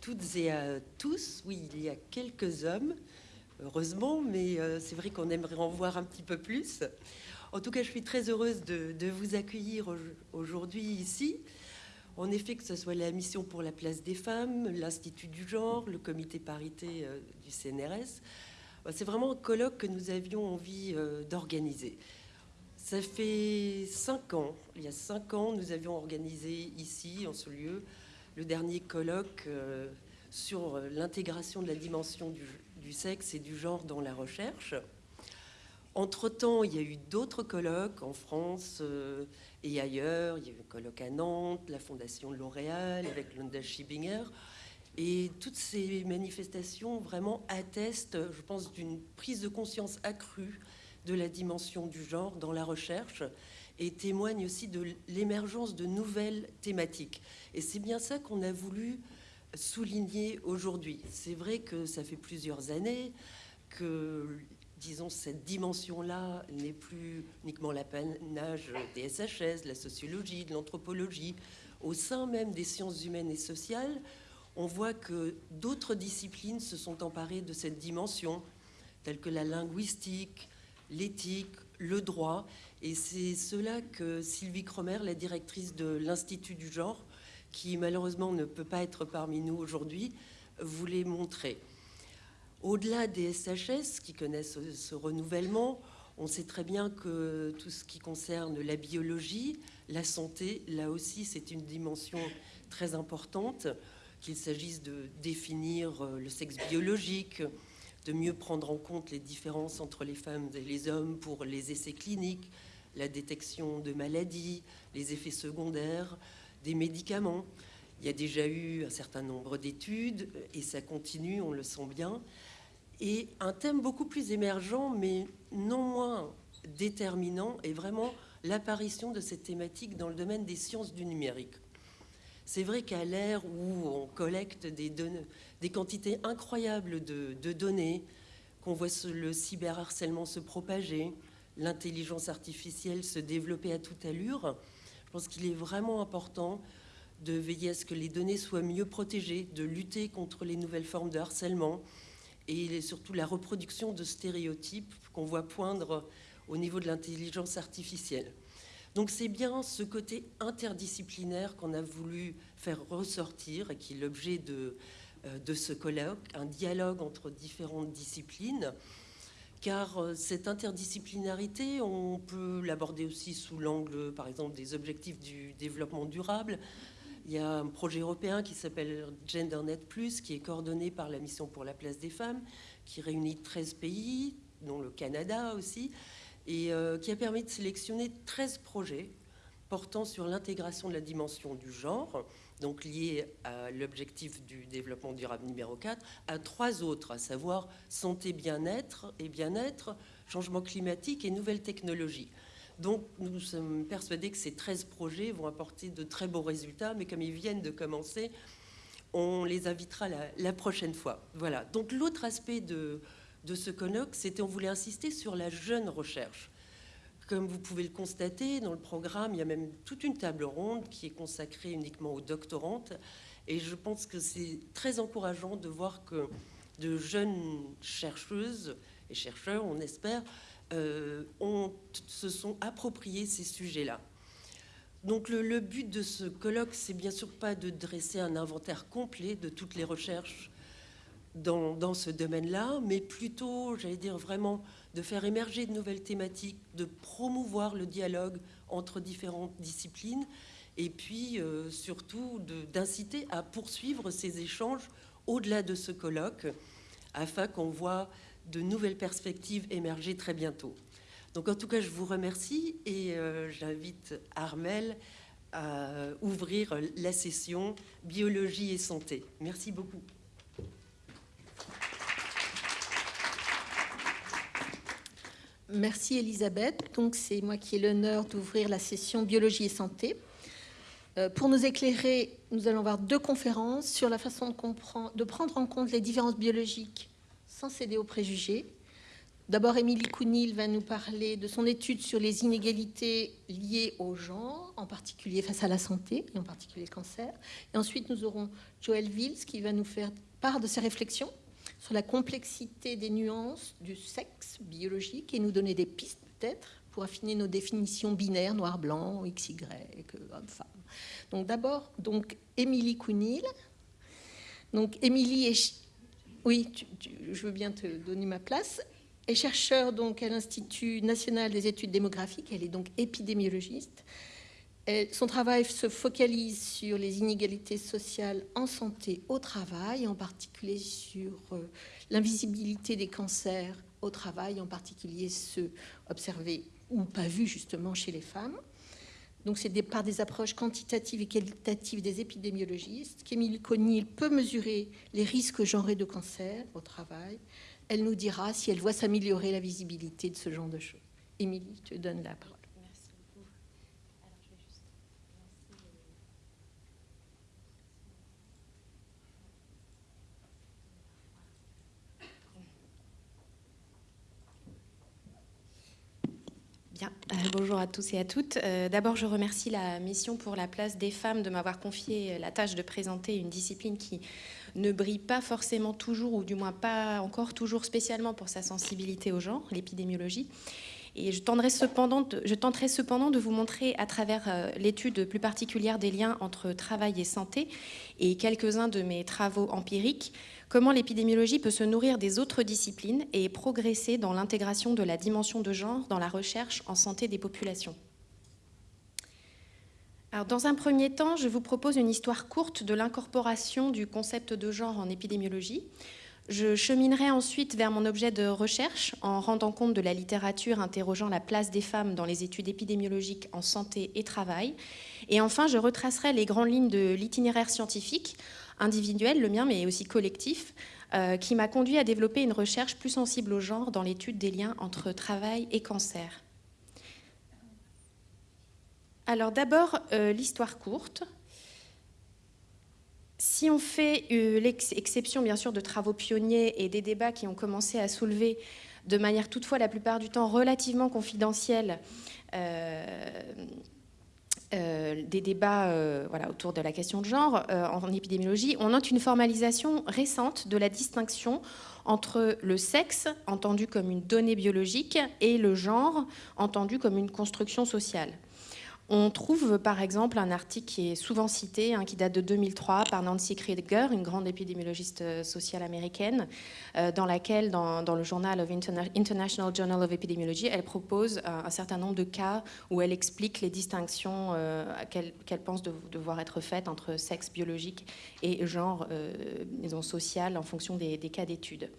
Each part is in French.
toutes et à tous. Oui, il y a quelques hommes, heureusement, mais euh, c'est vrai qu'on aimerait en voir un petit peu plus. En tout cas, je suis très heureuse de, vous accueillir aujourd'hui ici. En effet, que ce soit la mission pour la place des femmes, l'Institut du genre, le comité parité euh, du CNRS, c'est vraiment un colloque que nous avions envie euh, d'organiser. Ça fait cinq ans, il y a cinq ans, nous avions organisé ici, en ce lieu, le dernier colloque euh, sur l'intégration de la dimension du, sexe et du genre dans la recherche. Entre-temps, il y a eu d'autres colloques en France euh, et ailleurs. Il y a eu un colloque à Nantes, la Fondation L'Oréal avec Lunda Schibinger. Et toutes ces manifestations vraiment attestent, je pense, d'une prise de conscience accrue de la dimension du genre dans la recherche et témoignent aussi de l'émergence de nouvelles thématiques. Et c'est bien ça qu'on a voulu souligner aujourd'hui. C'est vrai que ça fait plusieurs années que, disons, cette dimension-là n'est plus uniquement l'apanage des SHS, de la sociologie, de l'anthropologie. Au sein même des sciences humaines et sociales, on voit que d'autres disciplines se sont emparées de cette dimension, telles que la linguistique, l'éthique, le droit. Et c'est cela que Sylvie Cromer, la directrice de l'Institut du genre, qui malheureusement ne peut pas être parmi nous aujourd'hui, voulait montrer. Au-delà des SHS qui connaissent ce renouvellement, on sait très bien que tout ce qui concerne la biologie, la santé, là aussi c'est une dimension très importante, qu'il s'agisse de définir le sexe biologique, de mieux prendre en compte les différences entre les femmes et les hommes pour les essais cliniques, la détection de maladies, les effets secondaires, des médicaments. Il y a déjà eu un certain nombre d'études et ça continue, on le sent bien. Et un thème beaucoup plus émergent, mais non moins déterminant, est vraiment l'apparition de cette thématique dans le domaine des sciences du numérique. C'est vrai qu'à l'ère où on collecte des, des quantités incroyables de, données, qu'on voit le cyberharcèlement se propager, l'intelligence artificielle se développer à toute allure, je pense qu'il est vraiment important de veiller à ce que les données soient mieux protégées, de lutter contre les nouvelles formes de harcèlement et surtout la reproduction de stéréotypes qu'on voit poindre au niveau de l'intelligence artificielle. Donc c'est bien ce côté interdisciplinaire qu'on a voulu faire ressortir et qui est l'objet de, de ce colloque, un dialogue entre différentes disciplines, car euh, cette interdisciplinarité, on peut l'aborder aussi sous l'angle, par exemple, des objectifs du développement durable. Il y a un projet européen qui s'appelle GenderNet+, qui est coordonné par la Mission pour la place des femmes, qui réunit 13 pays, dont le Canada aussi, et euh, qui a permis de sélectionner 13 projets portant sur l'intégration de la dimension du genre, donc lié à l'objectif du développement durable numéro 4, à trois autres, à savoir santé, bien-être et bien-être, changement climatique et nouvelles technologies. Donc nous sommes persuadés que ces 13 projets vont apporter de très beaux résultats, mais comme ils viennent de commencer, on les invitera la, la prochaine fois. Voilà. Donc l'autre aspect de, de ce colloque, c'était on voulait insister sur la jeune recherche. Comme vous pouvez le constater, dans le programme, il y a même toute une table ronde qui est consacrée uniquement aux doctorantes. Et je pense que c'est très encourageant de voir que de jeunes chercheuses et chercheurs, on espère, euh, se sont appropriés ces sujets-là. Donc le, le, but de ce colloque, c'est bien sûr pas de dresser un inventaire complet de toutes les recherches dans, ce domaine-là, mais plutôt, j'allais dire vraiment, de faire émerger de nouvelles thématiques, de promouvoir le dialogue entre différentes disciplines, et puis euh, surtout d'inciter à poursuivre ces échanges au-delà de ce colloque, afin qu'on voit de nouvelles perspectives émerger très bientôt. Donc en tout cas, je vous remercie et euh, j'invite Armel à ouvrir la session Biologie et santé. Merci beaucoup. Merci Elisabeth. Donc c'est moi qui ai l'honneur d'ouvrir la session biologie et santé. Euh, pour nous éclairer, nous allons voir deux conférences sur la façon de, prendre en compte les différences biologiques sans céder aux préjugés. D'abord, Émilie Counil va nous parler de son étude sur les inégalités liées au genre, en particulier face à la santé, et en particulier le cancer. Et ensuite, nous aurons Joël Vils qui va nous faire part de ses réflexions sur la complexité des nuances du sexe biologique et nous donner des pistes peut-être pour affiner nos définitions binaires, noir-blanc, XY, homme-femme. Donc d'abord, donc Émilie Counil. Donc Émilie est... Oui, je veux bien te donner ma place est chercheure donc à l'Institut national des études démographiques. Elle est donc épidémiologiste. Son travail se focalise sur les inégalités sociales en santé au travail, en particulier sur euh, l'invisibilité des cancers au travail, en particulier ceux observés ou pas vus justement chez les femmes. Donc c'est par des approches quantitatives et qualitatives des épidémiologistes qu'Émile Conil peut mesurer les risques genrés de cancer au travail, elle nous dira si elle voit s'améliorer la visibilité de ce genre de choses. Émilie, je te donne la parole. Merci beaucoup. Euh, bonjour à tous et à toutes. Euh, d'abord, je remercie la mission pour la place des femmes de m'avoir confié la tâche de présenter une discipline qui ne brille pas forcément toujours, ou du moins pas encore toujours spécialement pour sa sensibilité au genre, l'épidémiologie. Et je, tenterai cependant de, je tenterai cependant de vous montrer à travers euh, l'étude plus particulière des liens entre travail et santé et quelques-uns de mes travaux empiriques, comment l'épidémiologie peut se nourrir des autres disciplines et progresser dans l'intégration de la dimension de genre dans la recherche en santé des populations dans un premier temps, je vous propose une histoire courte de l'incorporation du concept de genre en épidémiologie. Je cheminerai ensuite vers mon objet de recherche en rendant compte de la littérature interrogeant la place des femmes dans les études épidémiologiques en santé et travail. Et enfin, je retracerai les grandes lignes de l'itinéraire scientifique, individuel, le mien, mais aussi collectif, euh, qui m'a conduit à développer une recherche plus sensible au genre dans l'étude des liens entre travail et cancer. Alors d'abord, euh, l'histoire courte. Si on fait euh, l'exception, bien sûr, de travaux pionniers et des débats qui ont commencé à soulever de manière toutefois la plupart du temps relativement confidentielle des débats voilà, autour de la question de genre en épidémiologie, on note une formalisation récente de la distinction entre le sexe, entendu comme une donnée biologique, et le genre, entendu comme une construction sociale. On trouve par exemple un article qui est souvent cité, hein, qui date de 2003 par Nancy Krieger, une grande épidémiologiste euh, sociale américaine, euh, dans laquelle, dans, le journal of International Journal of Epidemiology, elle propose un, certain nombre de cas où elle explique les distinctions euh, qu'elle pense devoir être faites entre sexe biologique et genre disons, social en fonction des cas d'études.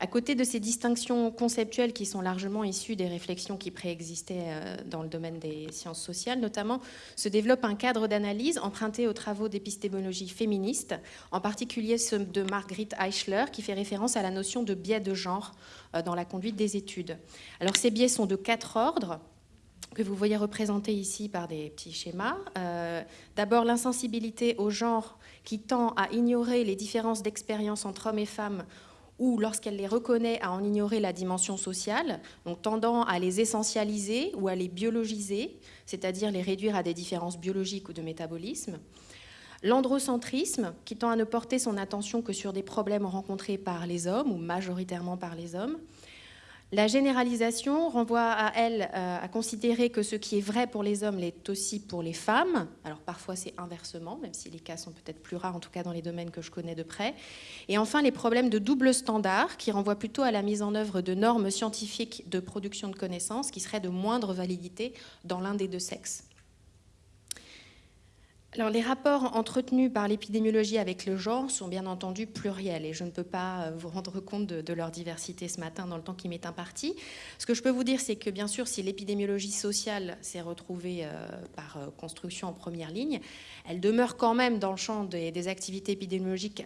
À côté de ces distinctions conceptuelles qui sont largement issues des réflexions qui préexistaient euh, dans le domaine des sciences sociales, notamment, se développe un cadre d'analyse emprunté aux travaux d'épistémologie féministe, en particulier ceux de Marguerite Eichler, qui fait référence à la notion de biais de genre euh, dans la conduite des études. Alors ces biais sont de quatre ordres que vous voyez représentés ici par des petits schémas. Euh, d'abord, l'insensibilité au genre qui tend à ignorer les différences d'expérience entre hommes et femmes ou lorsqu'elle les reconnaît à en ignorer la dimension sociale, donc tendant à les essentialiser ou à les biologiser, c'est-à-dire les réduire à des différences biologiques ou de métabolisme. L'androcentrisme, qui tend à ne porter son attention que sur des problèmes rencontrés par les hommes ou majoritairement par les hommes. La généralisation renvoie à elle euh, à considérer que ce qui est vrai pour les hommes l'est aussi pour les femmes. Alors parfois c'est inversement, même si les cas sont peut-être plus rares, en tout cas dans les domaines que je connais de près. Et enfin les problèmes de double standard, qui renvoient plutôt à la mise en œuvre de normes scientifiques de production de connaissances qui seraient de moindre validité dans l'un des deux sexes. Alors, les rapports entretenus par l'épidémiologie avec le genre sont bien entendu pluriels et je ne peux pas euh, vous rendre compte de, leur diversité ce matin dans le temps qui m'est imparti. Ce que je peux vous dire, c'est que bien sûr, si l'épidémiologie sociale s'est retrouvée euh, par euh, construction en première ligne, elle demeure quand même dans le champ des, activités épidémiologiques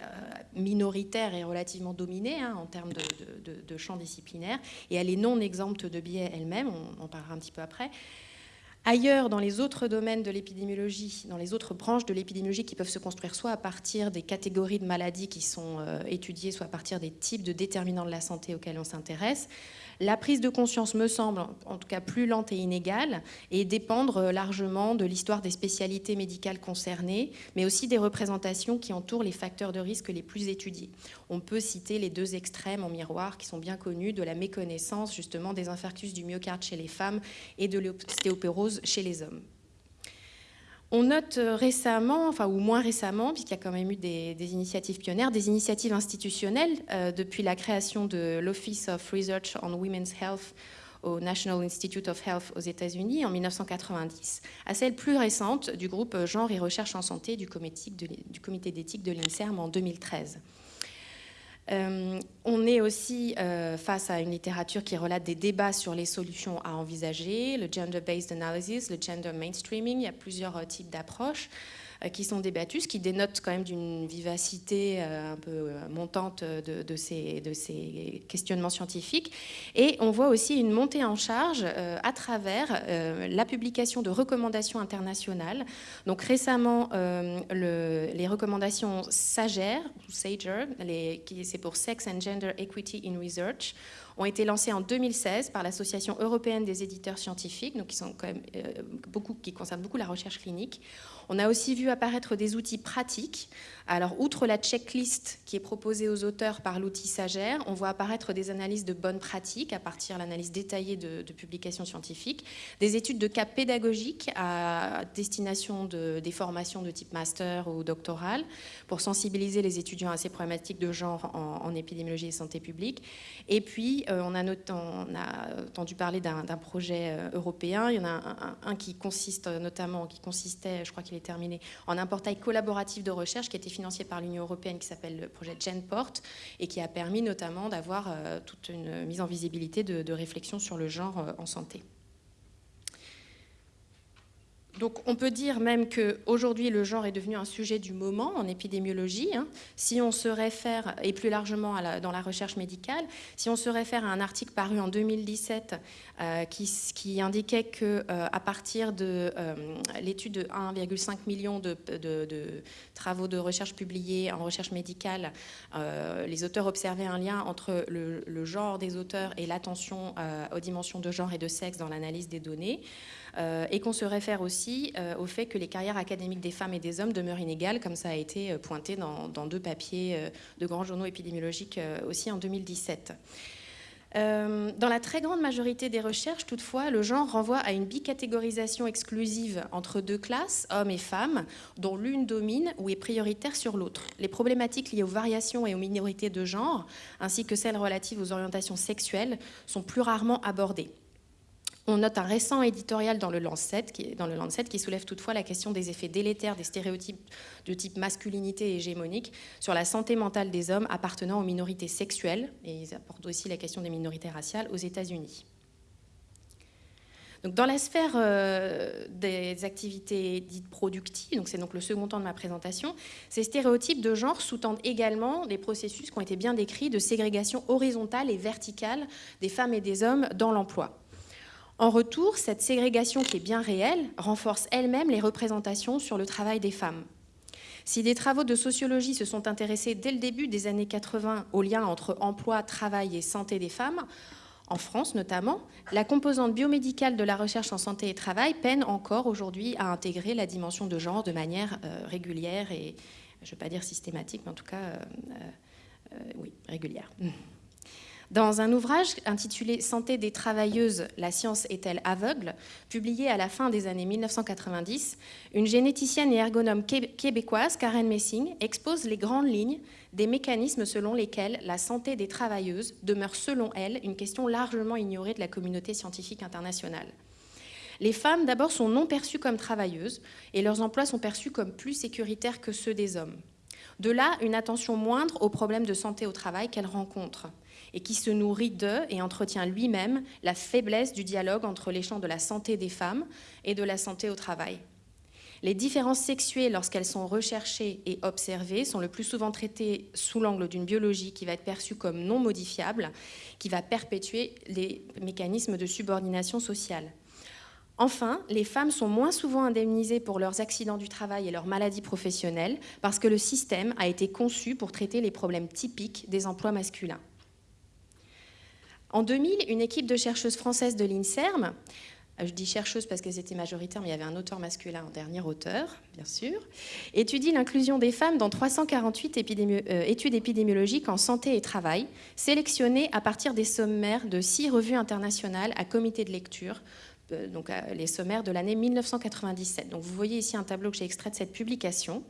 minoritaires et relativement dominées hein, en termes de, champ disciplinaire et elle est non exempte de biais elle-même, on en parlera un petit peu après. Ailleurs, dans les autres domaines de l'épidémiologie, dans les autres branches de l'épidémiologie qui peuvent se construire soit à partir des catégories de maladies qui sont euh, étudiées, soit à partir des types de déterminants de la santé auxquels on s'intéresse, La prise de conscience me semble en tout cas plus lente et inégale et dépendre largement de l'histoire des spécialités médicales concernées, mais aussi des représentations qui entourent les facteurs de risque les plus étudiés. On peut citer les deux extrêmes en miroir qui sont bien connus de la méconnaissance justement des infarctus du myocarde chez les femmes et de l'ostéopérose chez les hommes. On note euh, récemment, enfin ou moins récemment, puisqu'il y a quand même eu des, initiatives pionnières, des initiatives institutionnelles euh, depuis la création de l'Office of Research on Women's Health au National Institute of Health aux États-Unis en 1990, à celle plus récente du groupe Genre et Recherche en Santé du comité d'éthique de l'INSERM en 2013. Euh, on est aussi euh, face à une littérature qui relate des débats sur les solutions à envisager, le gender-based analysis, le gender mainstreaming, il y a plusieurs euh, types d'approches. Euh, qui sont débattus, ce qui dénote quand même d'une vivacité euh, un peu euh, montante de, ces, questionnements scientifiques. Et on voit aussi une montée en charge à travers la publication de recommandations internationales. Donc récemment, les recommandations SAGER, c'est pour Sex and Gender Equity in Research, ont été lancées en 2016 par l'Association européenne des éditeurs scientifiques, donc qui sont concernent beaucoup la recherche clinique. On a aussi vu apparaître des outils pratiques. Alors, outre la checklist qui est proposée aux auteurs par l'outil Sagère, on voit apparaître des analyses de bonnes pratiques à partir de l'analyse détaillée de, publications scientifiques, des études de cas pédagogiques à destination de, des formations de type master ou doctoral pour sensibiliser les étudiants à ces problématiques de genre en, épidémiologie et santé publique. Et puis, euh, on, a entendu parler d'un projet euh, européen. Il y en a un, qui consiste notamment, qui consistait, je crois qu'il terminé, en un portail collaboratif de recherche qui été financé par l'Union européenne qui s'appelle le projet GenPort et qui a permis notamment d'avoir euh, toute une mise en visibilité de, réflexion sur le genre euh, en santé. Donc on peut dire même qu'aujourd'hui le genre est devenu un sujet du moment en épidémiologie. Hein. Si on se réfère, et plus largement dans la recherche médicale, si on se réfère à un article paru en 2017 euh, qui, indiquait que euh, partir de euh, l'étude de 1,5 million de, travaux de recherche publiés en recherche médicale, les auteurs observaient un lien entre le genre des auteurs et l'attention aux dimensions de genre et de sexe dans l'analyse des données. Et qu'on se réfère aussi au fait que les carrières académiques des femmes et des hommes demeurent inégales, comme ça a été pointé dans, deux papiers de grands journaux épidémiologiques aussi en 2017. Euh, dans la très grande majorité des recherches, toutefois, le genre renvoie à une bicatégorisation exclusive entre deux classes, hommes et femmes, dont l'une domine ou est prioritaire sur l'autre. Les problématiques liées aux variations et aux minorités de genre, ainsi que celles relatives aux orientations sexuelles, sont plus rarement abordées. On note un récent éditorial dans le, Lancet qui, soulève toutefois la question des effets délétères des stéréotypes de type masculinité hégémonique sur la santé mentale des hommes appartenant aux minorités sexuelles, et ils apportent aussi la question des minorités raciales aux États-Unis. Dans la sphère euh, des activités dites productives, c'est donc le second temps de ma présentation, ces stéréotypes de genre sous-tendent également des processus qui ont été bien décrits de ségrégation horizontale et verticale des femmes et des hommes dans l'emploi. En retour, cette ségrégation qui est bien réelle renforce elle-même les représentations sur le travail des femmes. Si des travaux de sociologie se sont intéressés dès le début des années 80 au lien entre emploi, travail et santé des femmes, en France notamment, la composante biomédicale de la recherche en santé et travail peine encore aujourd'hui à intégrer la dimension de genre de manière euh, régulière et, je ne veux pas dire systématique, mais en tout cas, euh, euh, oui, régulière. Dans un ouvrage intitulé Santé des travailleuses, la science est-elle aveugle publié à la fin des années 1990, une généticienne et ergonome québécoise, Karen Messing, expose les grandes lignes des mécanismes selon lesquels la santé des travailleuses demeure, selon elle, une question largement ignorée de la communauté scientifique internationale. Les femmes, d'abord, sont non perçues comme travailleuses et leurs emplois sont perçus comme plus sécuritaires que ceux des hommes. De là, une attention moindre aux problèmes de santé au travail qu'elles rencontrent et qui se nourrit de et entretient lui-même la faiblesse du dialogue entre les champs de la santé des femmes et de la santé au travail. Les différences sexuées, lorsqu'elles sont recherchées et observées, sont le plus souvent traitées sous l'angle d'une biologie qui va être perçue comme non modifiable, qui va perpétuer les mécanismes de subordination sociale. Enfin, les femmes sont moins souvent indemnisées pour leurs accidents du travail et leurs maladies professionnelles parce que le système a été conçu pour traiter les problèmes typiques des emplois masculins. En 2000, une équipe de chercheuses françaises de l'INSERM euh, je dis chercheuse parce qu'elles étaient majoritaires, mais il y avait un auteur masculin en dernier auteur, bien sûr, étudie l'inclusion des femmes dans 348 euh, études épidémiologiques en santé et travail, sélectionnées à partir des sommaires de six revues internationales à comité de lecture, euh, donc les sommaires de l'année 1997. Donc vous voyez ici un tableau que j'ai extrait de cette publication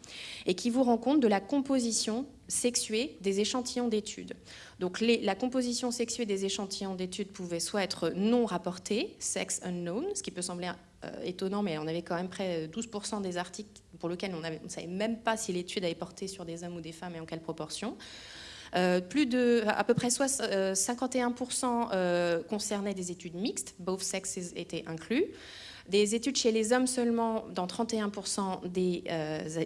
et qui vous rend compte de la composition sexuée des échantillons d'études. Donc la composition sexuée des échantillons d'études pouvait soit être non rapportée, sex unknown, ce qui peut sembler euh, étonnant, mais on avait quand même près de 12% des articles pour lesquels on ne savait même pas si l'étude avait porté sur des hommes ou des femmes et en quelle proportion. Euh, plus de, à peu près 51% euh, concernaient des études mixtes, both sexes étaient inclus. Des études chez les hommes seulement dans 31% des,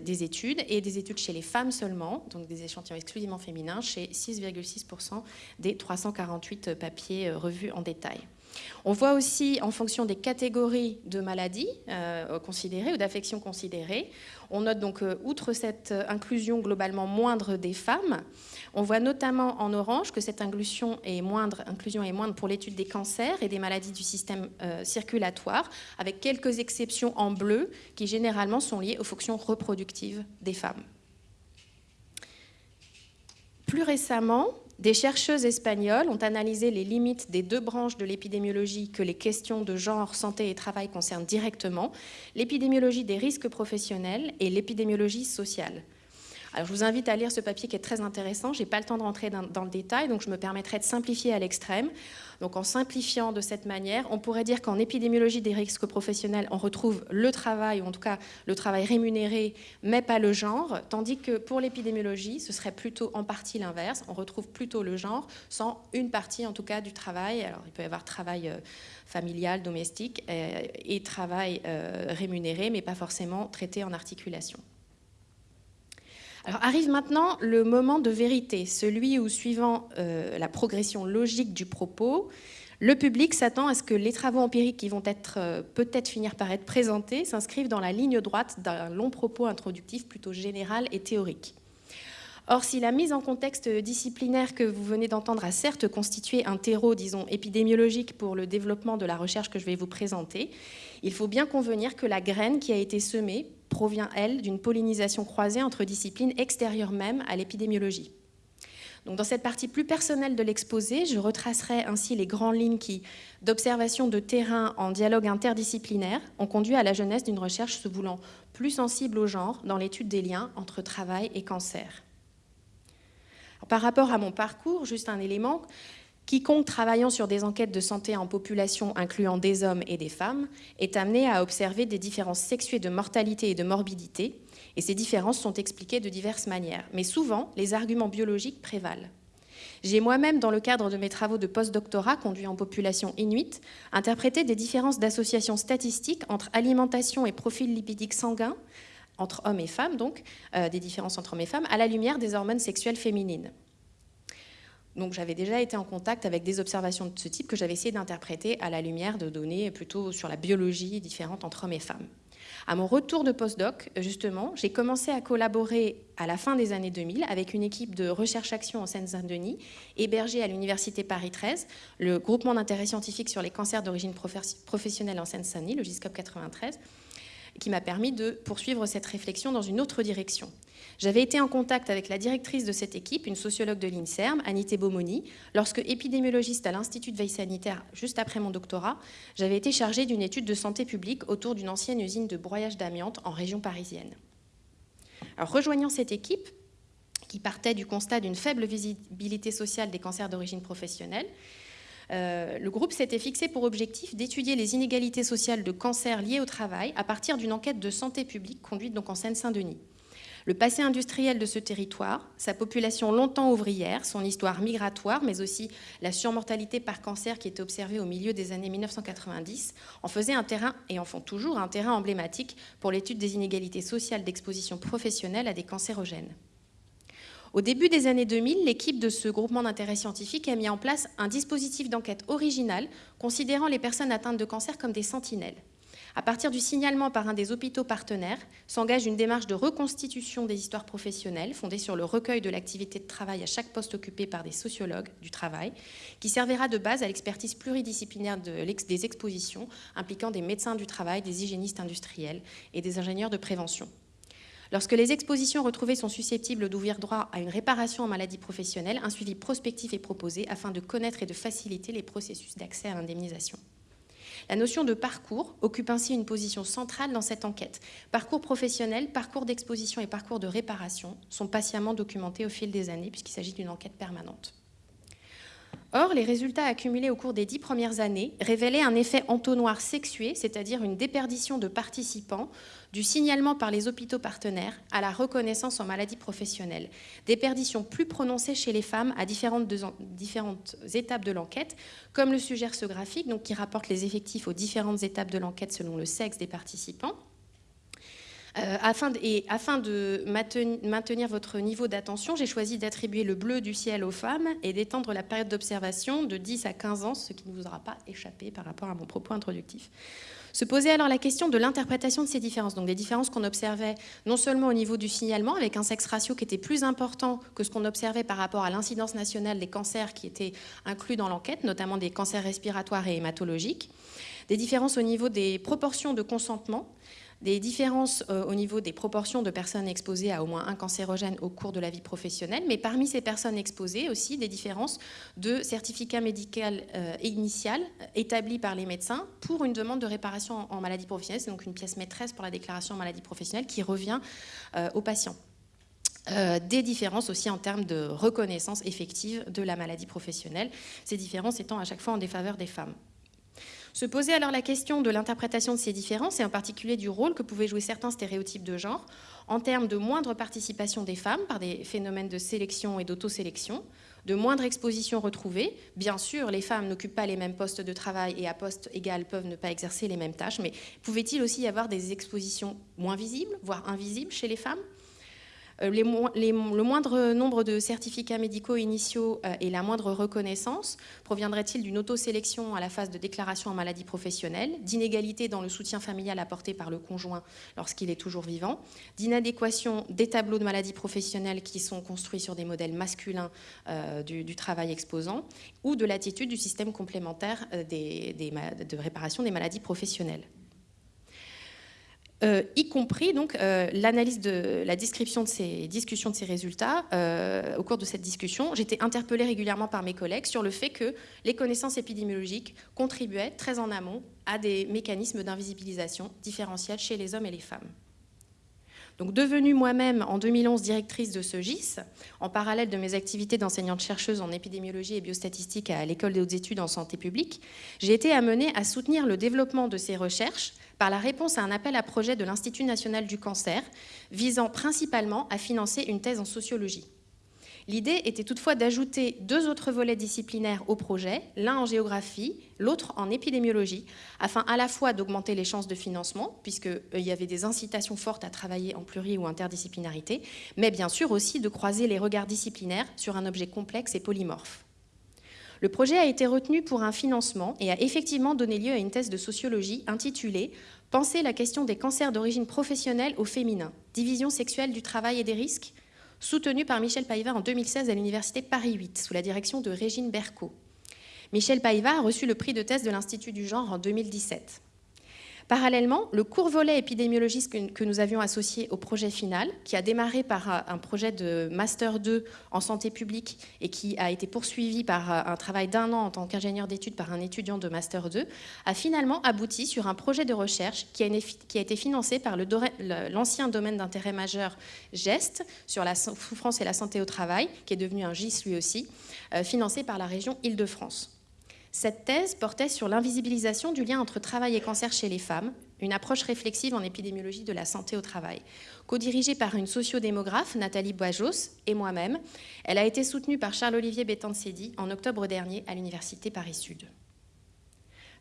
des, études et des études chez les femmes seulement, donc des échantillons exclusivement féminins, chez 6,6% des 348 papiers revus en détail. On voit aussi, en fonction des catégories de maladies euh, considérées ou d'affections considérées, on note donc, euh, outre cette euh, inclusion globalement moindre des femmes, on voit notamment en orange que cette inclusion est moindre, inclusion est moindre pour l'étude des cancers et des maladies du système circulatoire, avec quelques exceptions en bleu qui généralement sont liées aux fonctions reproductives des femmes. Plus récemment, des chercheuses espagnoles ont analysé les limites des deux branches de l'épidémiologie que les questions de genre, santé et travail concernent directement, l'épidémiologie des risques professionnels et l'épidémiologie sociale. Alors, je vous invite à lire ce papier qui est très intéressant. Je n'ai pas le temps de rentrer dans, le détail, donc je me permettrai de simplifier à l'extrême. Donc en simplifiant de cette manière, on pourrait dire qu'en épidémiologie des risques professionnels, on retrouve le travail, ou en tout cas le travail rémunéré, mais pas le genre, tandis que pour l'épidémiologie, ce serait plutôt en partie l'inverse. On retrouve plutôt le genre, sans une partie en tout cas du travail. Alors il peut y avoir travail euh, familial, domestique, euh, et travail euh, rémunéré, mais pas forcément traité en articulation. Alors arrive maintenant le moment de vérité, celui où, suivant euh, la progression logique du propos, le public s'attend à ce que les travaux empiriques qui vont être euh, peut-être finir par être présentés s'inscrivent dans la ligne droite d'un long propos introductif plutôt général et théorique. Or, si la mise en contexte disciplinaire que vous venez d'entendre a certes constitué un terreau, disons, épidémiologique pour le développement de la recherche que je vais vous présenter, il faut bien convenir que la graine qui a été semée provient, elle, d'une pollinisation croisée entre disciplines extérieures même à l'épidémiologie. Donc, dans cette partie plus personnelle de l'exposé, je retracerai ainsi les grandes lignes qui, d'observation de terrain en dialogue interdisciplinaire, ont conduit à la jeunesse d'une recherche se voulant plus sensible au genre dans l'étude des liens entre travail et cancer. par rapport à mon parcours, juste un élément, Quiconque travaillant sur des enquêtes de santé en population incluant des hommes et des femmes est amené à observer des différences sexuées de mortalité et de morbidité, et ces différences sont expliquées de diverses manières. Mais souvent, les arguments biologiques prévalent. J'ai moi-même, dans le cadre de mes travaux de post-doctorat conduits en population inuite, interprété des différences d'association statistique entre alimentation et profil lipidique sanguin, entre hommes et femmes donc, euh, des différences entre hommes et femmes, à la lumière des hormones sexuelles féminines. Donc j'avais déjà été en contact avec des observations de ce type que j'avais essayé d'interpréter à la lumière de données plutôt sur la biologie différente entre hommes et femmes. À mon retour de postdoc, justement, j'ai commencé à collaborer à la fin des années 2000 avec une équipe de recherche-action en Seine-Saint-Denis, hébergée à l'Université Paris 13, le groupement d'intérêt scientifique sur les cancers d'origine professionnelle en Seine-Saint-Denis, le GISCOP 93, qui m'a permis de poursuivre cette réflexion dans une autre direction. J'avais été en contact avec la directrice de cette équipe, une sociologue de l'INSERM, Anité Bomoni, lorsque, épidémiologiste à l'Institut de veille sanitaire juste après mon doctorat, j'avais été chargée d'une étude de santé publique autour d'une ancienne usine de broyage d'amiante en région parisienne. Rejoignant cette équipe, qui partait du constat d'une faible visibilité sociale des cancers d'origine professionnelle, euh, le groupe s'était fixé pour objectif d'étudier les inégalités sociales de cancer liées au travail à partir d'une enquête de santé publique conduite en Seine-Saint-Denis. Le passé industriel de ce territoire, sa population longtemps ouvrière, son histoire migratoire, mais aussi la surmortalité par cancer qui était observée au milieu des années 1990, en faisaient un terrain, et en font toujours, un terrain emblématique pour l'étude des inégalités sociales d'exposition professionnelle à des cancérogènes. Au début des années 2000, l'équipe de ce groupement d'intérêt scientifique a mis en place un dispositif d'enquête original considérant les personnes atteintes de cancer comme des sentinelles. À partir du signalement par un des hôpitaux partenaires, s'engage une démarche de reconstitution des histoires professionnelles fondée sur le recueil de l'activité de travail à chaque poste occupé par des sociologues du travail, qui servira de base à l'expertise pluridisciplinaire des expositions impliquant des médecins du travail, des hygiénistes industriels et des ingénieurs de prévention. Lorsque les expositions retrouvées sont susceptibles d'ouvrir droit à une réparation en maladie professionnelle, un suivi prospectif est proposé afin de connaître et de faciliter les processus d'accès à l'indemnisation. La notion de parcours occupe ainsi une position centrale dans cette enquête. Parcours professionnel, parcours d'exposition et parcours de réparation sont patiemment documentés au fil des années puisqu'il s'agit d'une enquête permanente. Or, les résultats accumulés au cours des dix premières années révélaient un effet entonnoir sexué, c'est-à-dire une déperdition de participants du signalement par les hôpitaux partenaires à la reconnaissance en maladie professionnelle. Déperdition plus prononcée chez les femmes à différentes, étapes de l'enquête, comme le suggère ce graphique, qui rapporte les effectifs aux différentes étapes de l'enquête selon le sexe des participants. Euh, afin de, et afin de maintenir votre niveau d'attention, j'ai choisi d'attribuer le bleu du ciel aux femmes et d'étendre la période d'observation de 10 à 15 ans, ce qui ne vous aura pas échappé par rapport à mon propos introductif. Se posait alors la question de l'interprétation de ces différences, donc des différences qu'on observait non seulement au niveau du signalement, avec un sexe ratio qui était plus important que ce qu'on observait par rapport à l'incidence nationale des cancers qui étaient inclus dans l'enquête, notamment des cancers respiratoires et hématologiques, des différences au niveau des proportions de consentement, des différences euh, au niveau des proportions de personnes exposées à au moins un cancérogène au cours de la vie professionnelle, mais parmi ces personnes exposées aussi des différences de certificat médical euh, initial euh, établi par les médecins pour une demande de réparation en, maladie professionnelle. C'est donc une pièce maîtresse pour la déclaration en maladie professionnelle qui revient aux patients. des différences aussi en termes de reconnaissance effective de la maladie professionnelle, ces différences étant à chaque fois en défaveur des femmes. Se poser alors la question de l'interprétation de ces différences et en particulier du rôle que pouvaient jouer certains stéréotypes de genre en termes de moindre participation des femmes par des phénomènes de sélection et d'autosélection, de moindre exposition retrouvée. Bien sûr, les femmes n'occupent pas les mêmes postes de travail et à poste égal peuvent ne pas exercer les mêmes tâches, mais pouvait-il aussi y avoir des expositions moins visibles, voire invisibles chez les femmes? Euh, le moindre nombre de certificats médicaux initiaux euh, et la moindre reconnaissance proviendrait-il d'une auto-sélection à la phase de déclaration en maladie professionnelle, d'inégalité dans le soutien familial apporté par le conjoint lorsqu'il est toujours vivant, d'inadéquation des tableaux de maladie professionnelle qui sont construits sur des modèles masculins euh, du, travail exposant, ou de l'attitude du système complémentaire de réparation des maladies professionnelles. Euh, y compris donc euh, l'analyse de la description de ces discussions de ces résultats. Euh, au cours de cette discussion, j'étais interpellée régulièrement par mes collègues sur le fait que les connaissances épidémiologiques contribuaient très en amont à des mécanismes d'invisibilisation différentiels chez les hommes et les femmes. Devenue moi-même en 2011 directrice de ce GIS, en parallèle de mes activités d'enseignante-chercheuse en épidémiologie et biostatistique à l'École des hautes études en santé publique, j'ai été amenée à soutenir le développement de ces recherches par la réponse à un appel à projet de l'Institut national du cancer, visant principalement à financer une thèse en sociologie. L'idée était toutefois d'ajouter deux autres volets disciplinaires au projet, l'un en géographie, l'autre en épidémiologie, afin à la fois d'augmenter les chances de financement, puisqu'il euh, y avait des incitations fortes à travailler en pluri ou interdisciplinarité, mais bien sûr aussi de croiser les regards disciplinaires sur un objet complexe et polymorphe. Le projet a été retenu pour un financement et a effectivement donné lieu à une thèse de sociologie intitulée Penser la question des cancers d'origine professionnelle au féminin, division sexuelle du travail et des risques, soutenue par Michel Païva en 2016 à l'Université Paris 8, sous la direction de Régine Berco. Michel Païva a reçu le prix de thèse de l'Institut du genre en 2017. Parallèlement, le court volet épidémiologiste que nous avions associé au projet final, qui a démarré par un projet de Master 2 en santé publique et qui a été poursuivi par un travail d'un an en tant qu'ingénieur d'études par un étudiant de Master 2, a finalement abouti sur un projet de recherche qui a, été financé par l'ancien domaine d'intérêt majeur GEST sur la souffrance et la santé au travail, qui est devenu un GIS lui aussi, euh, financé par la région Île-de-France. Cette thèse portait sur l'invisibilisation du lien entre travail et cancer chez les femmes, une approche réflexive en épidémiologie de la santé au travail. Co-dirigée par une sociodémographe, Nathalie Boisjos, et moi-même, elle a été soutenue par Charles-Olivier Bétancedi en octobre dernier à l'Université Paris-Sud.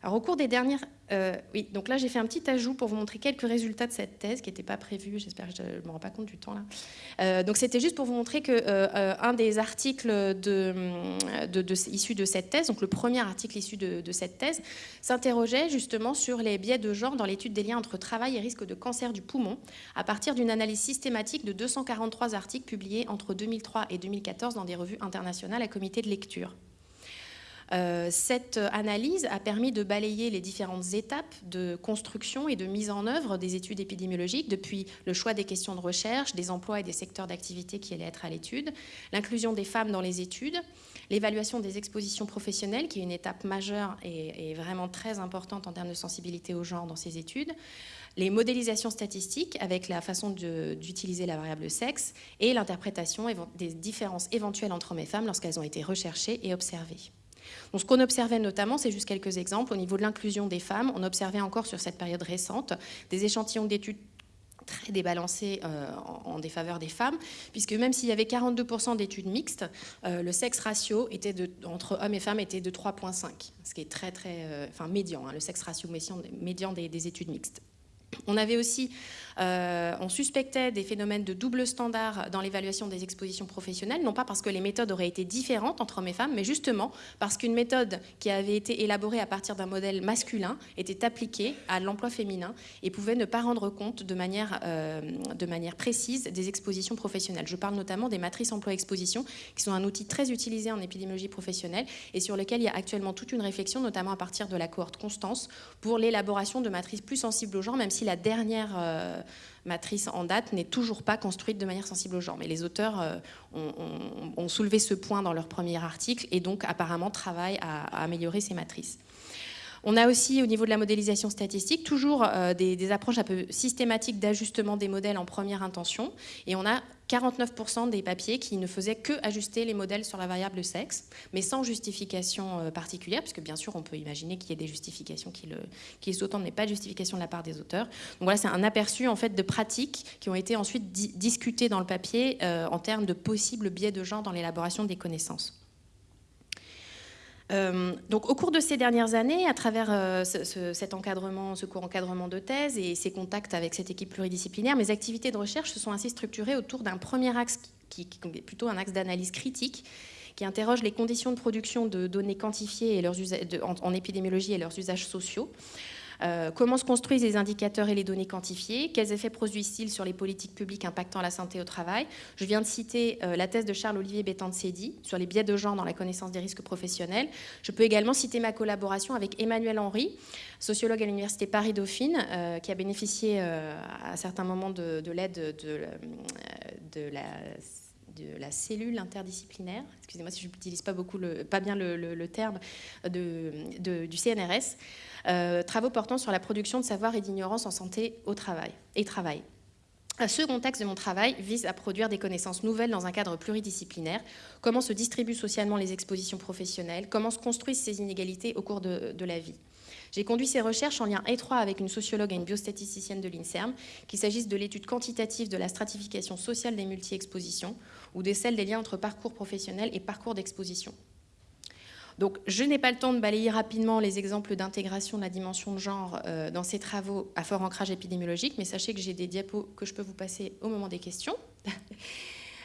Alors, au cours des dernières. Euh, oui, donc là, j'ai fait un petit ajout pour vous montrer quelques résultats de cette thèse qui n'était pas prévu. J'espère que je ne me rends pas compte du temps là. Euh, donc, c'était juste pour vous montrer que euh, un des articles de, de, issus de cette thèse, donc le premier article issu de, cette thèse, s'interrogeait justement sur les biais de genre dans l'étude des liens entre travail et risque de cancer du poumon, à partir d'une analyse systématique de 243 articles publiés entre 2003 et 2014 dans des revues internationales à comité de lecture. Euh, cette analyse a permis de balayer les différentes étapes de construction et de mise en œuvre des études épidémiologiques, depuis le choix des questions de recherche, des emplois et des secteurs d'activité qui allaient être à l'étude, l'inclusion des femmes dans les études, l'évaluation des expositions professionnelles, qui est une étape majeure et, vraiment très importante en termes de sensibilité au genre dans ces études, les modélisations statistiques avec la façon d'utiliser la variable sexe et l'interprétation des différences éventuelles entre hommes et femmes lorsqu'elles ont été recherchées et observées. Donc, ce qu'on observait notamment, c'est juste quelques exemples. Au niveau de l'inclusion des femmes, on observait encore sur cette période récente des échantillons d'études très débalancés euh, en, défaveur des femmes, puisque même s'il y avait 42% d'études mixtes, euh, le sexe ratio était entre hommes et femmes était de 3,5, ce qui est très, très, euh, enfin médian, hein, le sexe ratio médian, des études mixtes. On avait aussi, euh, on suspectait des phénomènes de double standard dans l'évaluation des expositions professionnelles, non pas parce que les méthodes auraient été différentes entre hommes et femmes, mais justement parce qu'une méthode qui avait été élaborée à partir d'un modèle masculin était appliquée à l'emploi féminin et pouvait ne pas rendre compte de manière, euh, précise des expositions professionnelles. Je parle notamment des matrices emploi-exposition, qui sont un outil très utilisé en épidémiologie professionnelle et sur lequel il y a actuellement toute une réflexion, notamment à partir de la cohorte Constance, pour l'élaboration de matrices plus sensibles au genre, même si la dernière euh, matrice en date n'est toujours pas construite de manière sensible au genre. Mais les auteurs euh, ont, soulevé ce point dans leur premier article et donc apparemment travaillent à améliorer ces matrices. On a aussi, au niveau de la modélisation statistique, toujours euh, des, approches un peu systématiques d'ajustement des modèles en première intention. Et on a 49% des papiers qui ne faisaient que ajuster les modèles sur la variable sexe, mais sans justification euh, particulière, puisque bien sûr, on peut imaginer qu'il y ait des justifications qui, qui sous-tendent, mais pas de justification de la part des auteurs. Donc voilà, c'est un aperçu en fait de pratiques qui ont été ensuite discutées dans le papier euh, en termes de possibles biais de genre dans l'élaboration des connaissances. Euh, donc, au cours de ces dernières années, à travers euh, cet encadrement, ce court encadrement de thèse et ces contacts avec cette équipe pluridisciplinaire, mes activités de recherche se sont ainsi structurées autour d'un premier axe qui, est plutôt un axe d'analyse critique qui interroge les conditions de production de données quantifiées et leurs en, épidémiologie et leurs usages sociaux, euh, comment se construisent les indicateurs et les données quantifiées? Quels effets produisent-ils sur les politiques publiques impactant la santé au travail? Je viens de citer euh, la thèse de Charles-Olivier Bétancedi sur les biais de genre dans la connaissance des risques professionnels. Je peux également citer ma collaboration avec Emmanuel Henry, sociologue à l'Université Paris-Dauphine, euh, qui a bénéficié à certains moments de, l'aide de, la cellule interdisciplinaire, excusez-moi si je n'utilise pas, beaucoup pas bien le, terme, du CNRS. Euh, travaux portant sur la production de savoir et d'ignorance en santé au travail et travail. Ce contexte de mon travail vise à produire des connaissances nouvelles dans un cadre pluridisciplinaire. Comment se distribuent socialement les expositions professionnelles? Comment se construisent ces inégalités au cours de, de la vie? J'ai conduit ces recherches en lien étroit avec une sociologue et une biostatisticienne de l'INSERM, qu'il s'agisse de l'étude quantitative de la stratification sociale des multi-expositions ou de celle des liens entre parcours professionnels et parcours d'exposition. Donc, je n'ai pas le temps de balayer rapidement les exemples d'intégration de la dimension de genre euh, dans ces travaux à fort ancrage épidémiologique, mais sachez que j'ai des diapos que je peux vous passer au moment des questions.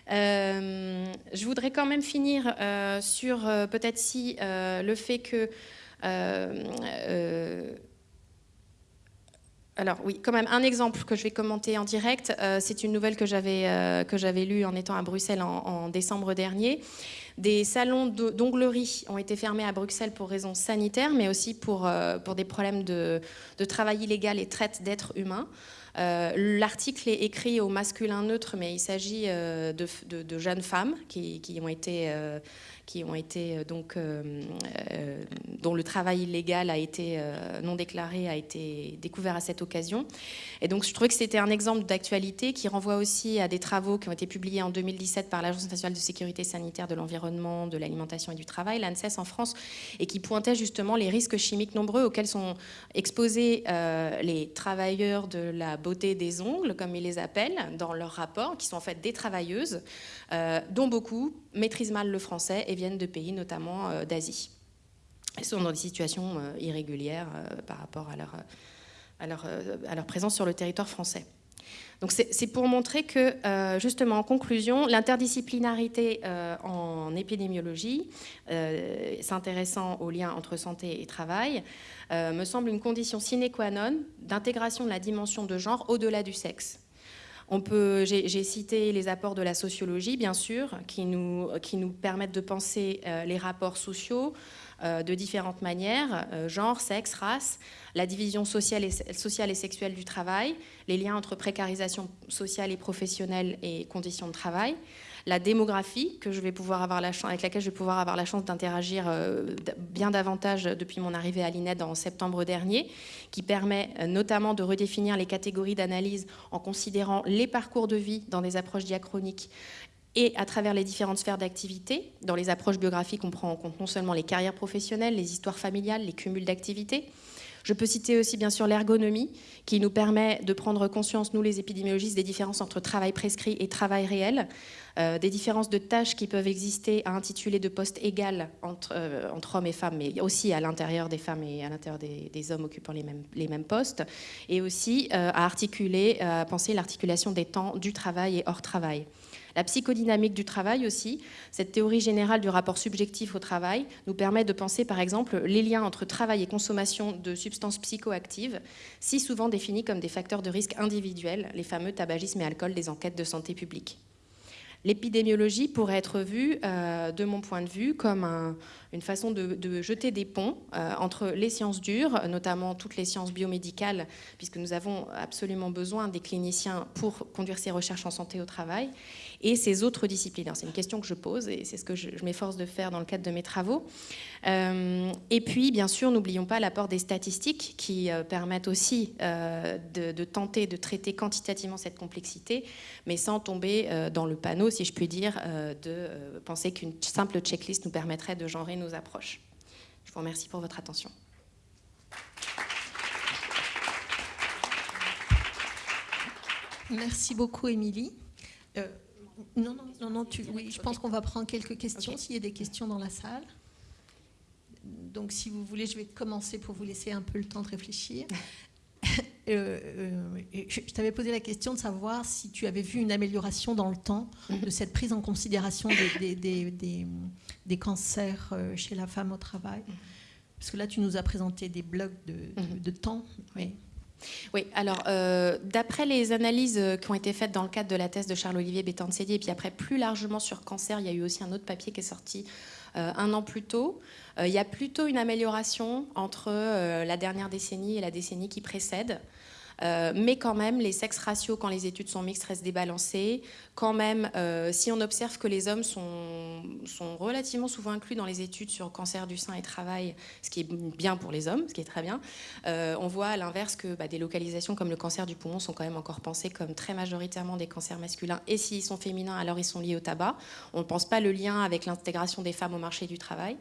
Euh, je voudrais quand même finir euh, sur peut-être si le fait que alors oui, quand même un exemple que je vais commenter en direct. c'est une nouvelle que j'avais lue en étant à Bruxelles en décembre dernier. Des salons d'onglerie ont été fermés à Bruxelles pour raisons sanitaires, mais aussi pour, euh, pour des problèmes de, de travail illégal et traite d'êtres humains. Euh, l'article est écrit au masculin neutre, mais il s'agit euh, de, de, jeunes femmes qui, qui ont été qui ont été euh, donc euh, euh, dont le travail illégal a été non déclaré a été découvert à cette occasion. Et donc je trouvais que c'était un exemple d'actualité qui renvoie aussi à des travaux qui ont été publiés en 2017 par l'Agence nationale de sécurité sanitaire de l'environnement, de l'alimentation et du travail, l'ANSES en France, et qui pointait justement les risques chimiques nombreux auxquels sont exposés les travailleurs de la beauté des ongles, comme ils les appellent, dans leur rapport, qui sont en fait des travailleuses, dont beaucoup maîtrisent mal le français et viennent de pays notamment euh, d'Asie. sont dans des situations irrégulières par rapport à leur, présence sur le territoire français. Donc c'est pour montrer que, euh, justement, en conclusion, l'interdisciplinarité euh, en épidémiologie, euh, s'intéressant aux liens entre santé et travail, me semble une condition sine qua non d'intégration de la dimension de genre au-delà du sexe. J'ai cité les apports de la sociologie, bien sûr, qui nous, permettent de penser les rapports sociaux, euh, de différentes manières, euh, genre, sexe, race, la division sociale et, sociale et sexuelle du travail, les liens entre précarisation sociale et professionnelle et conditions de travail, la démographie avec laquelle je vais pouvoir avoir la chance d'interagir euh, bien davantage depuis mon arrivée à l'INED en septembre dernier, qui permet notamment de redéfinir les catégories d'analyse en considérant les parcours de vie dans des approches diachroniques et à travers les différentes sphères d'activité. Dans les approches biographiques, on prend en compte non seulement les carrières professionnelles, les histoires familiales, les cumuls d'activités. Je peux citer aussi bien sûr l'ergonomie, qui nous permet de prendre conscience, nous les épidémiologistes, des différences entre travail prescrit et travail réel, euh, des différences de tâches qui peuvent exister à intituler de postes égal entre, euh, entre hommes et femmes, mais aussi à l'intérieur des femmes et à l'intérieur des, hommes occupant les mêmes, postes, et aussi euh, à articuler, à penser l'articulation des temps du travail et hors travail. La psychodynamique du travail aussi, cette théorie générale du rapport subjectif au travail, nous permet de penser par exemple les liens entre travail et consommation de substances psychoactives, si souvent définies comme des facteurs de risque individuels, les fameux tabagisme et alcool des enquêtes de santé publique. L'épidémiologie pourrait être vue, euh, de mon point de vue, comme une façon de, jeter des ponts euh, entre les sciences dures, notamment toutes les sciences biomédicales, puisque nous avons absolument besoin des cliniciens pour conduire ces recherches en santé au travail, et ces autres disciplines. C'est une question que je pose et c'est ce que je, m'efforce de faire dans le cadre de mes travaux. Euh, et puis, bien sûr, n'oublions pas l'apport des statistiques qui euh, permettent aussi euh, de, tenter de traiter quantitativement cette complexité, mais sans tomber dans le panneau, si je puis dire, de penser qu'une simple checklist nous permettrait de genrer nos approches. Je vous remercie pour votre attention. Merci beaucoup, Émilie. Non, non, non, tu, oui, je pense qu'on va prendre quelques questions s'il y a des questions dans la salle. Donc, si vous voulez, je vais commencer pour vous laisser un peu le temps de réfléchir. Euh, euh, je t'avais posé la question de savoir si tu avais vu une amélioration dans le temps de cette prise en considération des, des, cancers euh, chez la femme au travail. Mhm. Parce que là, tu nous as présenté des blocs de, de, mhm. temps. Oui. Oui, alors euh, d'après les analyses euh, qui ont été faites dans le cadre de la thèse de Charles-Olivier Bétancédier, et puis après plus largement sur cancer, il y a eu aussi un autre papier qui est sorti euh, un an plus tôt. il y a plutôt une amélioration entre la dernière décennie et la décennie qui précède. Euh, mais quand même, les sexes ratios, quand les études sont mixtes, restent débalancés. Quand même, euh, si on observe que les hommes sont, sont relativement souvent inclus dans les études sur cancer du sein et travail, ce qui est bien pour les hommes, ce qui est très bien, euh, on voit à l'inverse que bah, des localisations comme le cancer du poumon sont quand même encore pensées comme très majoritairement des cancers masculins. Et s'ils sont féminins, alors ils sont liés au tabac. On ne pense pas le lien avec l'intégration des femmes au marché du travail.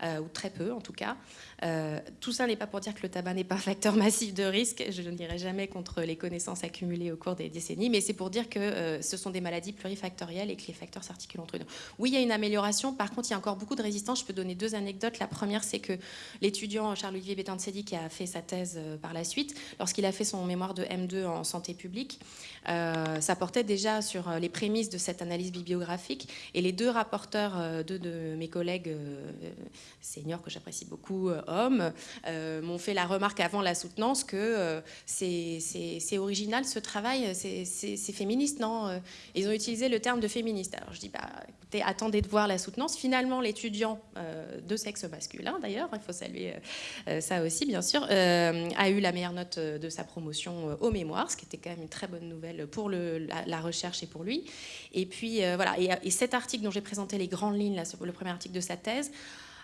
ou très peu en tout cas. Euh, tout ça n'est pas pour dire que le tabac n'est pas un facteur massif de risque. Je ne dirai jamais contre les connaissances accumulées au cours des décennies, mais c'est pour dire que euh, ce sont des maladies plurifactorielles et que les facteurs s'articulent entre eux. Oui, il y a une amélioration. Par contre, il y a encore beaucoup de résistance. Je peux donner deux anecdotes. La première, c'est que l'étudiant Charles-Olivier Bétancedi, qui a fait sa thèse euh, par la suite, lorsqu'il a fait son mémoire de M2 en santé publique, ça portait déjà sur les prémices de cette analyse bibliographique. Et les deux rapporteurs, deux de mes collègues seniors que j'apprécie beaucoup, euh, m'ont fait la remarque avant la soutenance que euh, c'est original ce travail, c'est féministe, non euh, Ils ont utilisé le terme de féministe. Alors je dis, bah, écoutez, attendez de voir la soutenance. Finalement, l'étudiant de sexe masculin, d'ailleurs, il faut saluer ça aussi, bien sûr, a eu la meilleure note de sa promotion au mémoire, ce qui était quand même une très bonne nouvelle pour la, recherche et pour lui. Et puis, voilà, et, et, cet article dont j'ai présenté les grandes lignes, le premier article de sa thèse,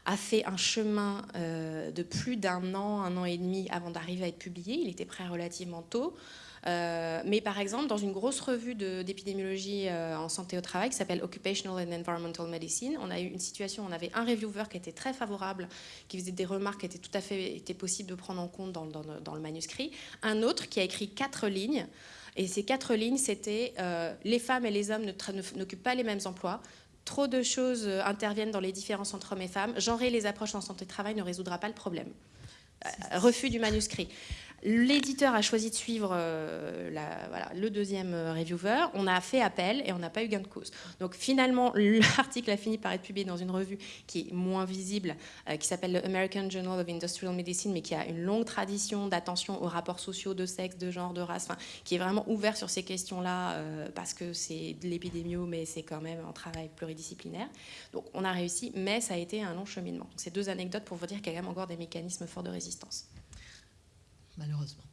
a fait un chemin euh, de plus d'un an, un an et demi avant d'arriver à être publié. Il était prêt relativement tôt. Euh, mais par exemple, dans une grosse revue d'épidémiologie euh, en santé au travail qui s'appelle Occupational and Environmental Medicine, on a eu une situation, on avait un reviewer qui était très favorable, qui faisait des remarques qui étaient tout à fait étaient possibles de prendre en compte dans, dans, le manuscrit, un autre qui a écrit quatre lignes. Et ces quatre lignes, c'était les femmes et les hommes n'occupent pas les mêmes emplois, trop de choses interviennent dans les différences entre hommes et femmes. Genrer les approches en santé de travail ne résoudra pas le problème. refus du manuscrit. L'éditeur a choisi de suivre euh, le deuxième euh, reviewer. On a fait appel et on n'a pas eu gain de cause. Donc finalement, l'article a fini par être publié dans une revue qui est moins visible, euh, qui s'appelle le American Journal of Industrial Medicine, mais qui a une longue tradition d'attention aux rapports sociaux, de sexe, de genre, de race, qui est vraiment ouvert sur ces questions-là parce que c'est de l'épidémio, mais c'est quand même un travail pluridisciplinaire. Donc on a réussi, mais ça a été un long cheminement. C'est deux anecdotes pour vous dire qu'il y a quand même encore des mécanismes forts de résistance malheureusement.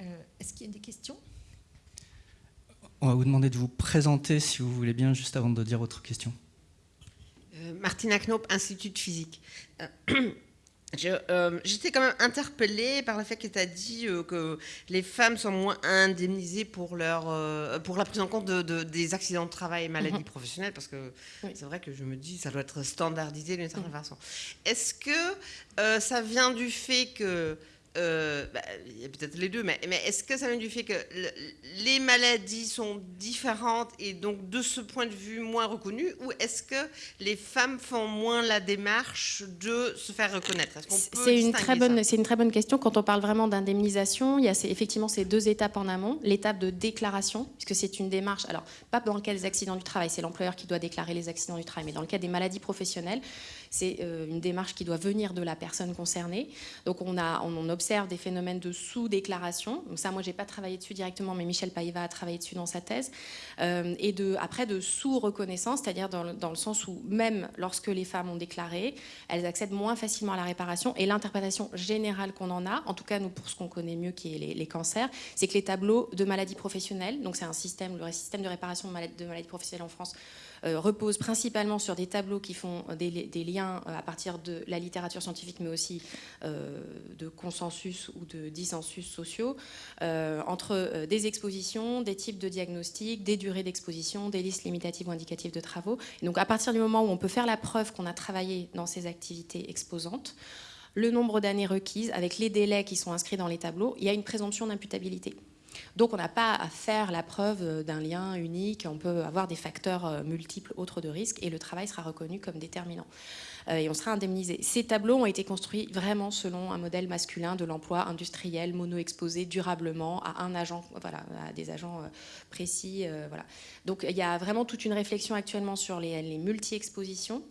Euh, est-ce qu'il y a des questions? On va vous demander de vous présenter, si vous voulez bien, juste avant de dire votre question. Euh, Martina Knopp, Institut de physique. Euh, j'étais quand même interpellée par le fait que tu as dit que les femmes sont moins indemnisées pour, leur, pour la prise en compte de, des accidents de travail et maladies mhm. professionnelles, parce que c'est vrai que je me dis ça doit être standardisé d'une certaine mhm. façon. Est-ce que ça vient du fait que euh, bah, il y a peut-être les deux, mais, mais est-ce que ça vient du fait que les maladies sont différentes et donc de ce point de vue moins reconnues, ou est-ce que les femmes font moins la démarche de se faire reconnaître? C'est une très bonne, c'est une très bonne question. Quand on parle vraiment d'indemnisation, il y a effectivement ces deux étapes en amont. L'étape de déclaration, puisque c'est une démarche. Alors pas dans le cas des accidents du travail, c'est l'employeur qui doit déclarer les accidents du travail, mais dans le cas des maladies professionnelles, c'est euh, une démarche qui doit venir de la personne concernée. Donc on, observe des phénomènes de sous-déclaration. Ça, moi, j'ai pas travaillé dessus directement, mais Michel Païva a travaillé dessus dans sa thèse. Euh, et après, de sous-reconnaissance, c'est-à-dire dans, le sens où même lorsque les femmes ont déclaré, elles accèdent moins facilement à la réparation. Et l'interprétation générale qu'on en a, en tout cas nous pour ce qu'on connaît mieux, qui est les, cancers, c'est que les tableaux de maladies professionnelles, donc c'est un système, le système de réparation de maladies, professionnelles en France, repose principalement sur des tableaux qui font des, liens euh, à partir de la littérature scientifique, mais aussi euh, de consensus ou de dissensus sociaux, entre des expositions, des types de diagnostics, des durées d'exposition, des listes limitatives ou indicatives de travaux. donc à partir du moment où on peut faire la preuve qu'on a travaillé dans ces activités exposantes, le nombre d'années requises, avec les délais qui sont inscrits dans les tableaux, il y a une présomption d'imputabilité. Donc on n'a pas à faire la preuve d'un lien unique, on peut avoir des facteurs euh, multiples autres de risque et le travail sera reconnu comme déterminant. Euh, et on sera indemnisé. Ces tableaux ont été construits vraiment selon un modèle masculin de l'emploi industriel, mono-exposé durablement à un agent, voilà, à des agents euh, précis. Voilà. Donc il y a vraiment toute une réflexion actuellement sur les, les multi-expositions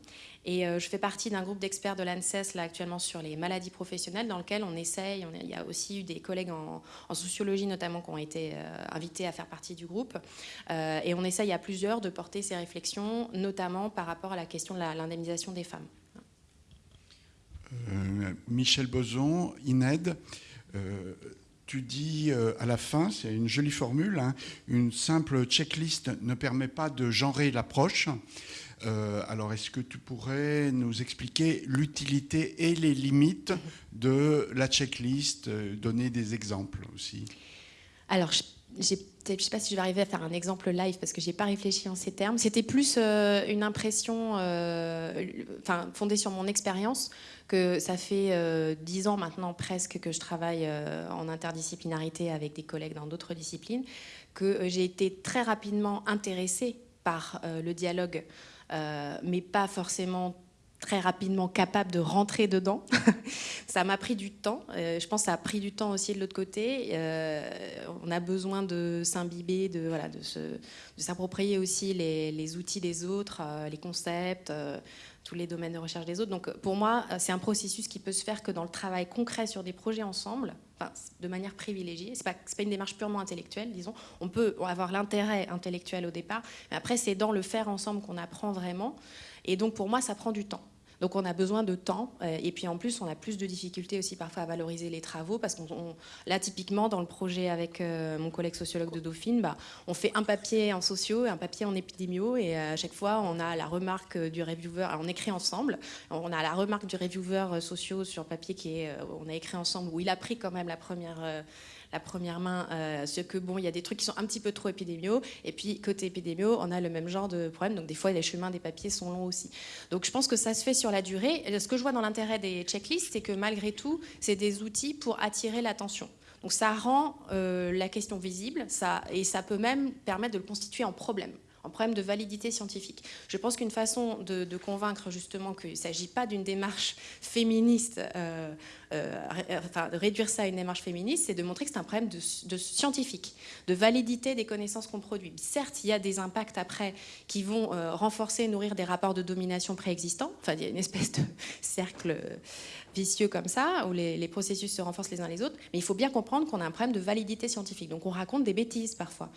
et euh, je fais partie d'un groupe d'experts de l'ANSES là actuellement sur les maladies professionnelles dans lequel on essaye, il y a aussi eu des collègues en, sociologie notamment qui ont été euh, invités à faire partie du groupe. Euh, et on essaye à plusieurs de porter ces réflexions, notamment par rapport à la question de l'indemnisation des femmes. Michel Boson, INED. tu dis à la fin, c'est une jolie formule, hein, une simple checklist ne permet pas de genrer l'approche. Euh, alors, est-ce que tu pourrais nous expliquer l'utilité et les limites de la checklist, euh, donner des exemples aussi? Alors, je ne sais pas si je vais arriver à faire un exemple live parce que je n'ai pas réfléchi en ces termes. C'était plus euh, une impression fondée sur mon expérience que ça fait dix ans maintenant presque que je travaille en interdisciplinarité avec des collègues dans d'autres disciplines, que j'ai été très rapidement intéressée par le dialogue mais pas forcément très rapidement capable de rentrer dedans. ça m'a pris du temps. Euh, je pense que ça a pris du temps aussi de l'autre côté. Euh, on a besoin de s'imbiber, de, voilà, de, s'approprier aussi les, les, outils des autres, les concepts, tous les domaines de recherche des autres. Donc pour moi, c'est un processus qui peut se faire que dans le travail concret sur des projets ensemble, de manière privilégiée. Ce n'est pas, pas, une démarche purement intellectuelle, disons. On peut avoir l'intérêt intellectuel au départ, mais après, c'est dans le faire ensemble qu'on apprend vraiment. Et donc, pour moi, ça prend du temps. Donc on a besoin de temps. Euh, et puis en plus, on a plus de difficultés aussi parfois à valoriser les travaux. Parce qu'on là, typiquement, dans le projet avec euh, mon collègue sociologue de Dauphine, bah, on fait un papier en sociaux et un papier en épidémio. Et à chaque fois, on a la remarque du reviewer. On écrit ensemble. On a la remarque du reviewer sociaux sur papier qui est, euh, on a écrit ensemble, où il a pris quand même la première la première main euh, ce que bon, il y a des trucs qui sont un petit peu trop épidémiaux. Et puis côté épidémiaux, on a le même genre de problème. Donc des fois, les chemins des papiers sont longs aussi. Donc je pense que ça se fait sur la durée. ce que je vois dans l'intérêt des checklists, c'est que malgré tout, c'est des outils pour attirer l'attention. Donc ça rend euh, la question visible ça, et ça peut même permettre de le constituer en problème un problème de validité scientifique. Je pense qu'une façon de, convaincre justement qu'il ne s'agit pas d'une démarche féministe, euh, enfin, de réduire ça à une démarche féministe, c'est de montrer que c'est un problème de, scientifique, de validité des connaissances qu'on produit. Certes, il y a des impacts après qui vont euh, renforcer, nourrir des rapports de domination préexistants. Enfin, il y a une espèce de cercle vicieux comme ça, où les, processus se renforcent les uns les autres. Mais il faut bien comprendre qu'on a un problème de validité scientifique. Donc on raconte des bêtises parfois.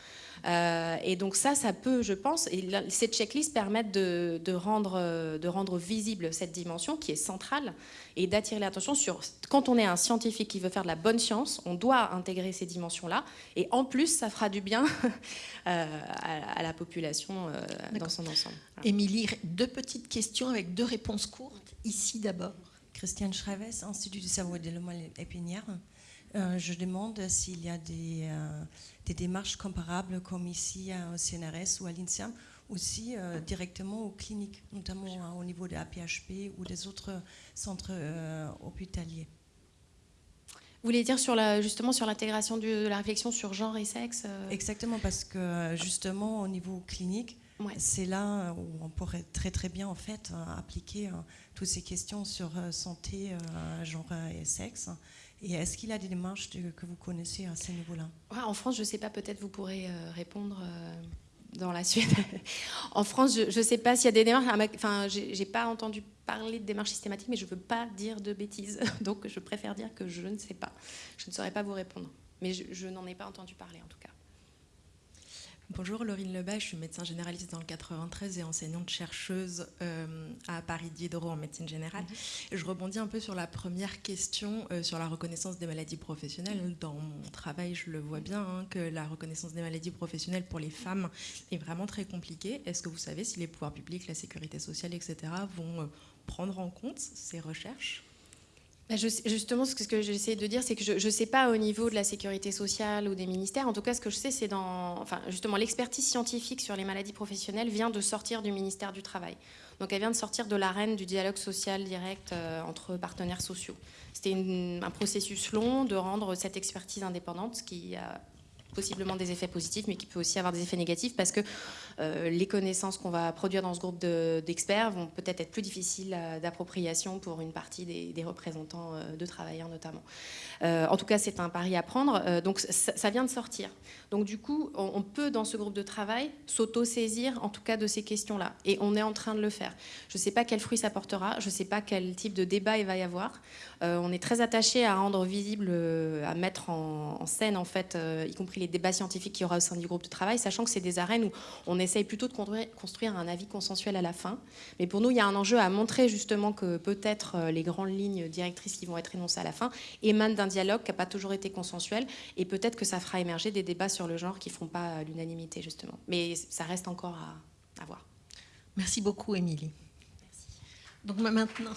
Euh, et donc ça, ça peut, je pense, et ces checklists permettent de rendre visible cette dimension qui est centrale et d'attirer l'attention sur quand on est un scientifique qui veut faire de la bonne science, on doit intégrer ces dimensions-là. Et en plus, ça fera du bien euh, à, la population euh, dans son ensemble. Émilie, deux petites questions avec deux réponses courtes. Ici d'abord. Christiane Schreves, Institut du cerveau et de épinière. Euh, je demande s'il y a des, euh, des, démarches comparables comme ici au CNRS ou à l'INSEAM, aussi euh, directement aux cliniques, notamment au niveau de l'APHP ou des autres centres hospitaliers. Vous voulez dire sur la, justement sur l'intégration de la réflexion sur genre et sexe Exactement, parce que justement au niveau clinique, c'est là où on pourrait très très bien en fait euh, appliquer euh, toutes ces questions sur euh, santé, genre et sexe. Et est-ce qu'il y a des démarches que vous connaissez à ce niveau-là? En France, je ne sais pas, peut-être vous pourrez répondre dans la suite. en France, je ne sais pas s'il y a des démarches. Enfin, j'ai pas entendu parler de démarches systématiques, mais je ne veux pas dire de bêtises. Donc, je préfère dire que je ne sais pas. Je ne saurais pas vous répondre. Mais je n'en ai pas entendu parler, en tout cas. Bonjour, Laurine Lebas, je suis médecin généraliste dans le 93 et enseignante chercheuse euh, à Paris Diderot en médecine générale. Mhm. Je rebondis un peu sur la première question euh, sur la reconnaissance des maladies professionnelles. Dans mon travail, je le vois bien hein, que la reconnaissance des maladies professionnelles pour les femmes est vraiment très compliquée. Est-ce que vous savez si les pouvoirs publics, la sécurité sociale, etc., vont euh, prendre en compte ces recherches? Justement, ce que j'essaie de dire, c'est que je ne sais pas au niveau de la sécurité sociale ou des ministères. En tout cas, ce que je sais, c'est dans. Justement, l'expertise scientifique sur les maladies professionnelles vient de sortir du ministère du Travail. Donc, elle vient de sortir de l'arène du dialogue social direct euh, entre partenaires sociaux. C'était un processus long de rendre cette expertise indépendante, qui a possiblement des effets positifs, mais qui peut aussi avoir des effets négatifs parce que les connaissances qu'on va produire dans ce groupe d'experts vont peut-être être plus difficiles euh, d'appropriation pour une partie des, représentants euh, de travailleurs notamment. en tout cas, c'est un pari à prendre. donc ça, vient de sortir. Donc du coup, on, peut dans ce groupe de travail s'auto-saisir en tout cas de ces questions-là. Et on est en train de le faire. Je ne sais pas quel fruit ça portera, je ne sais pas quel type de débat il va y avoir. on est très attaché à rendre visible, à mettre en, scène en fait, y compris les débats scientifiques qu'il y aura au sein du groupe de travail, sachant que c'est des arènes où on essaye plutôt de construire un avis consensuel à la fin. Mais pour nous, il y a un enjeu à montrer justement que peut-être euh, les grandes lignes directrices qui vont être énoncées à la fin émanent d'un dialogue qui n'a pas toujours été consensuel, et peut-être que ça fera émerger des débats sur le genre qui ne feront pas l'unanimité justement. Mais ça reste encore à, à voir. Merci beaucoup, Émilie. Donc maintenant.